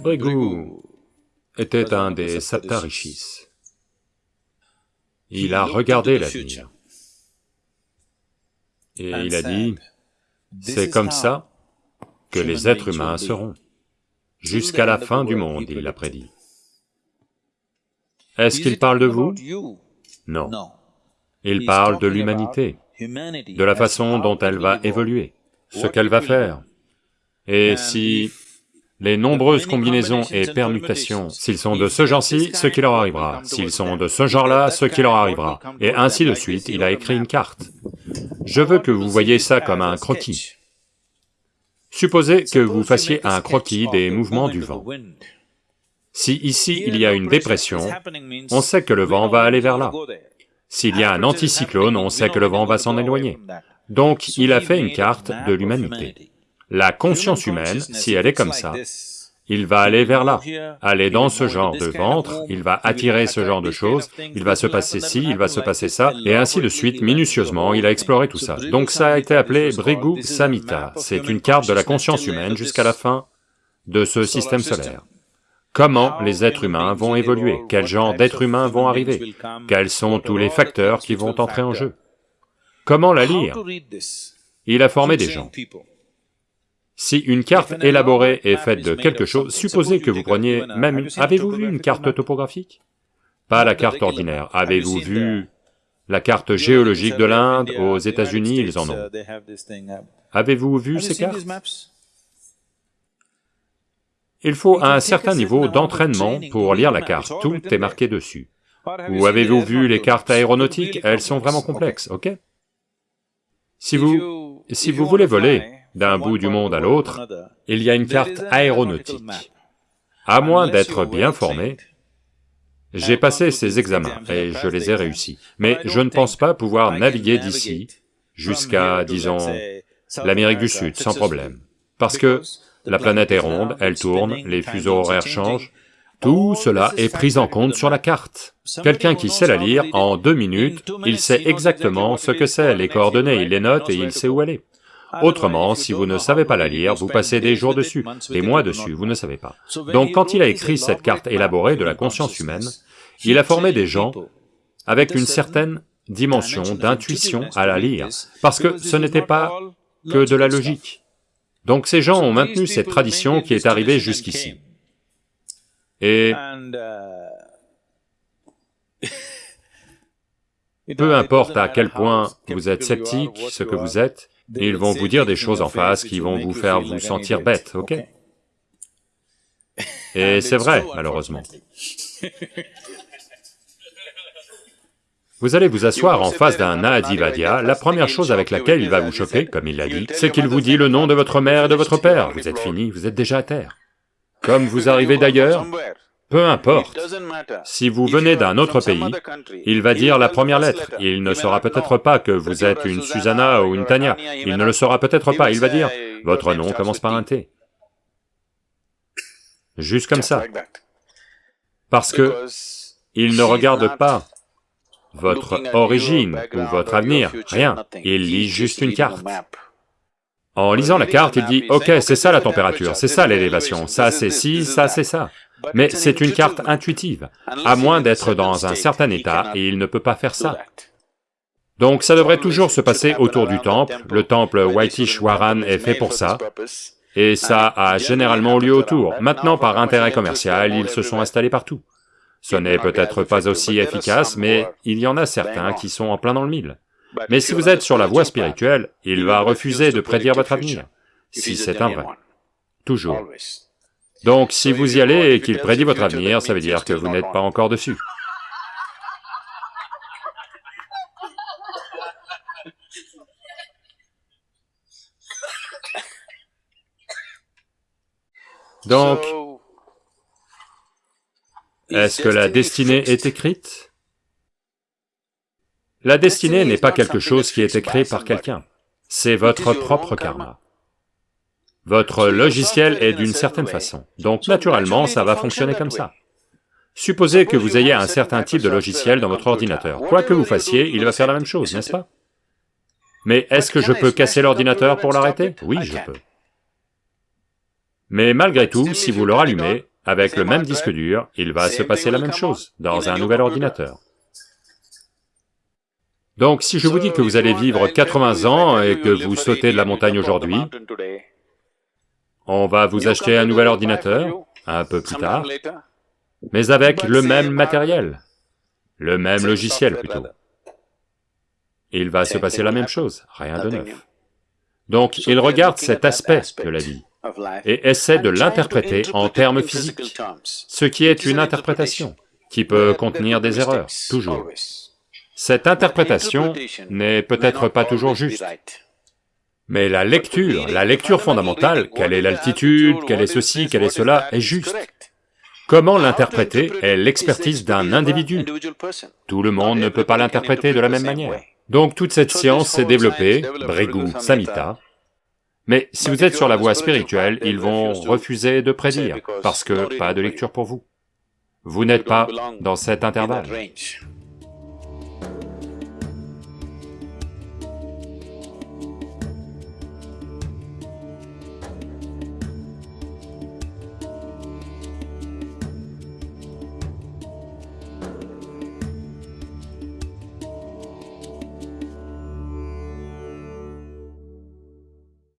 Brigu était un des Saptarishis. Il a regardé l'avenir. Et il a dit, c'est comme ça que les êtres humains seront. Jusqu'à la fin du monde, il l'a prédit. Est-ce qu'il parle de vous? Non. Il parle de l'humanité, de la façon dont elle va évoluer, ce qu'elle va faire. Et si les nombreuses combinaisons et permutations, s'ils sont de ce genre-ci, ce qui leur arrivera, s'ils sont de ce genre-là, ce qui leur arrivera, et ainsi de suite, il a écrit une carte. Je veux que vous voyez ça comme un croquis. Supposez que vous fassiez un croquis des mouvements du vent. Si ici il y a une dépression, on sait que le vent va aller vers là. S'il y a un anticyclone, on sait que le vent va s'en éloigner. Donc il a fait une carte de l'humanité. La conscience humaine, si elle est comme ça, il va aller vers là, aller dans ce genre de ventre, il va attirer ce genre de choses, il va se passer ci, il va se passer ça, et ainsi de suite, minutieusement, il a exploré tout ça. Donc ça a été appelé Brigu Samhita, c'est une carte de la conscience humaine jusqu'à la fin de ce système solaire. Comment les êtres humains vont évoluer, quel genre d'êtres humains vont arriver, quels sont tous les facteurs qui vont entrer en jeu? Comment la lire? Il a formé des gens. Si une carte élaborée est faite de quelque chose, supposez que vous preniez même une... Avez-vous vu une carte topographique? Pas la carte ordinaire. Avez-vous vu la carte géologique de l'Inde? Aux États-Unis, ils en ont. Avez-vous vu ces cartes? Il faut un certain niveau d'entraînement pour lire la carte, tout est marqué dessus. Ou avez-vous vu les cartes aéronautiques? Elles sont vraiment complexes, ok? Si vous... si vous voulez voler, d'un bout du monde à l'autre, il y a une carte aéronautique. À moins d'être bien formé, j'ai passé ces examens et je les ai réussis, mais je ne pense pas pouvoir naviguer d'ici jusqu'à, disons, l'Amérique du Sud sans problème, parce que la planète est ronde, elle tourne, les fuseaux horaires changent, tout cela est pris en compte sur la carte. Quelqu'un qui sait la lire, en deux minutes, il sait exactement ce que c'est, les coordonnées, il les note et il sait où elle est. Autrement, si vous ne savez pas la lire, vous passez des jours dessus, des mois dessus, vous ne savez pas. Donc quand il a écrit cette carte élaborée de la conscience humaine, il a formé des gens avec une certaine dimension d'intuition à la lire, parce que ce n'était pas que de la logique. Donc ces gens ont maintenu cette tradition qui est arrivée jusqu'ici. Et peu importe à quel point vous êtes sceptique, ce que vous êtes, ils vont vous dire des choses en face qui vont vous faire vous sentir bête, ok? Et c'est vrai, malheureusement. Vous allez vous asseoir en face d'un Adivadya, la première chose avec laquelle il va vous choquer, comme il l'a dit, c'est qu'il vous dit le nom de votre mère et de votre père, vous êtes fini, vous êtes déjà à terre. Comme vous arrivez d'ailleurs, peu importe, si vous venez d'un autre pays, il va dire la première lettre, il ne saura peut-être pas que vous êtes une Susanna ou une Tania, il ne le saura peut-être pas, il va dire, votre nom commence par un T. Juste comme ça. Parce que il ne regarde pas votre origine ou votre avenir, rien, il lit juste une carte. En lisant la carte, il dit, ok, c'est ça la température, c'est ça l'élévation, ça c'est ci, ça c'est ça. Mais c'est une carte intuitive, à moins d'être dans un certain état, et il ne peut pas faire ça. Donc ça devrait toujours se passer autour du temple, le temple Waitishwaran est fait pour ça, et ça a généralement lieu autour. Maintenant, par intérêt commercial, ils se sont installés partout. Ce n'est peut-être pas aussi efficace, mais il y en a certains qui sont en plein dans le mille. Mais si vous êtes sur la voie spirituelle, il va refuser de prédire votre avenir, si c'est un vrai. Toujours. Donc si vous y allez et qu'il prédit votre avenir, ça veut dire que vous n'êtes pas encore dessus. Donc, est-ce que la destinée est écrite? La destinée n'est pas quelque chose qui est écrit par quelqu'un, c'est votre propre karma. Votre logiciel est d'une certaine façon, donc naturellement ça va fonctionner comme ça. Supposez que vous ayez un certain type de logiciel dans votre ordinateur, quoi que vous fassiez, il va faire la même chose, n'est-ce pas Mais est-ce que je peux casser l'ordinateur pour l'arrêter Oui, je peux. Mais malgré tout, si vous le rallumez, avec le même disque dur, il va se passer la même chose dans un nouvel ordinateur. Donc si je vous dis que vous allez vivre 80 ans et que vous sautez de la montagne aujourd'hui, on va vous acheter un nouvel ordinateur, un peu plus tard, mais avec le même matériel, le même logiciel plutôt. Il va se passer la même chose, rien de neuf. Donc il regarde cet aspect de la vie et essaie de l'interpréter en termes physiques, ce qui est une interprétation, qui peut contenir des erreurs, toujours. Cette interprétation n'est peut-être pas toujours juste, mais la lecture, la lecture fondamentale, quelle est l'altitude, quelle est ceci, quelle est cela, est juste. Comment l'interpréter est l'expertise d'un individu. Tout le monde ne peut pas l'interpréter de la même manière. Donc toute cette science s'est développée, Brigu Samhita, mais si vous êtes sur la voie spirituelle, ils vont refuser de prédire, parce que pas de lecture pour vous. Vous n'êtes pas dans cet intervalle.